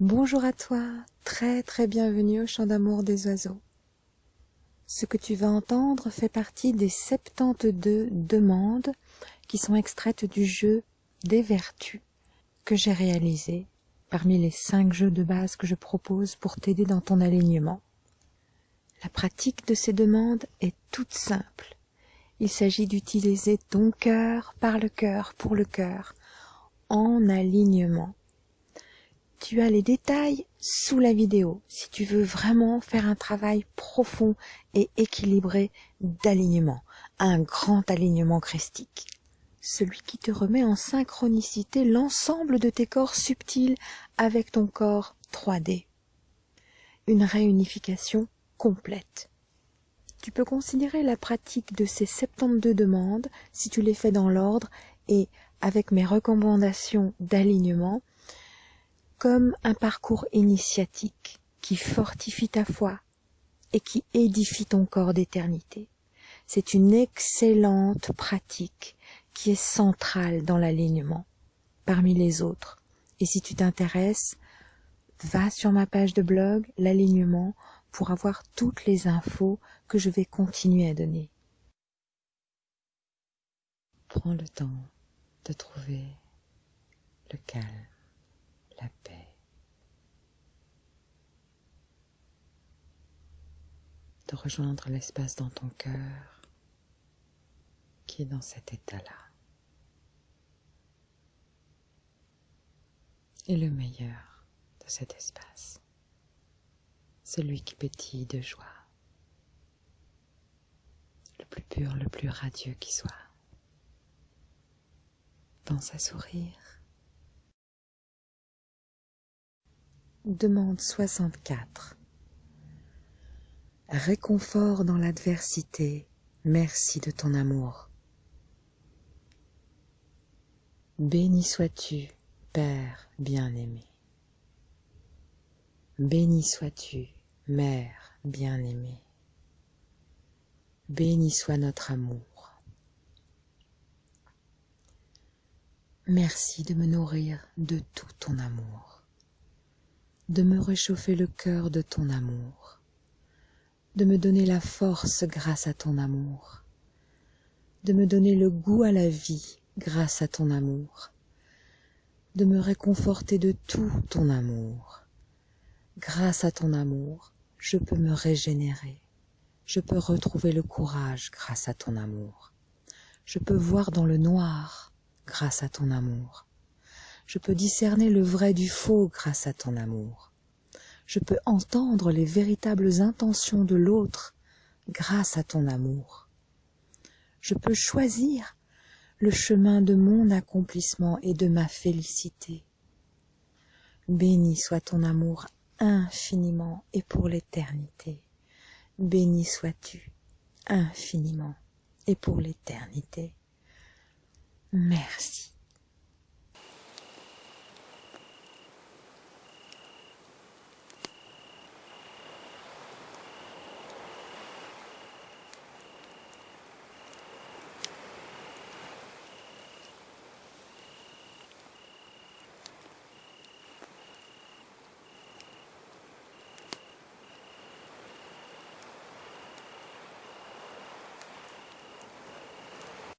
Bonjour à toi, très très bienvenue au chant d'amour des oiseaux. Ce que tu vas entendre fait partie des 72 demandes qui sont extraites du jeu des vertus que j'ai réalisé parmi les 5 jeux de base que je propose pour t'aider dans ton alignement. La pratique de ces demandes est toute simple. Il s'agit d'utiliser ton cœur par le cœur pour le cœur en alignement tu as les détails sous la vidéo si tu veux vraiment faire un travail profond et équilibré d'alignement, un grand alignement christique. Celui qui te remet en synchronicité l'ensemble de tes corps subtils avec ton corps 3D. Une réunification complète. Tu peux considérer la pratique de ces 72 demandes, si tu les fais dans l'ordre et avec mes recommandations d'alignement, comme un parcours initiatique qui fortifie ta foi et qui édifie ton corps d'éternité. C'est une excellente pratique qui est centrale dans l'alignement parmi les autres. Et si tu t'intéresses, va sur ma page de blog, l'alignement, pour avoir toutes les infos que je vais continuer à donner. Prends le temps de trouver le calme la paix. De rejoindre l'espace dans ton cœur qui est dans cet état-là. Et le meilleur de cet espace, celui qui pétille de joie, le plus pur, le plus radieux qui soit. Pense à sourire Demande 64. Réconfort dans l'adversité, merci de ton amour. Béni sois-tu, Père bien-aimé. Béni sois-tu, Mère bien-aimée. Béni soit notre amour. Merci de me nourrir de tout ton amour de me réchauffer le cœur de ton amour, de me donner la force grâce à ton amour, de me donner le goût à la vie grâce à ton amour, de me réconforter de tout ton amour. Grâce à ton amour, je peux me régénérer, je peux retrouver le courage grâce à ton amour, je peux voir dans le noir grâce à ton amour, je peux discerner le vrai du faux grâce à ton amour. Je peux entendre les véritables intentions de l'autre grâce à ton amour. Je peux choisir le chemin de mon accomplissement et de ma félicité. Béni soit ton amour infiniment et pour l'éternité. Béni sois-tu infiniment et pour l'éternité. Merci.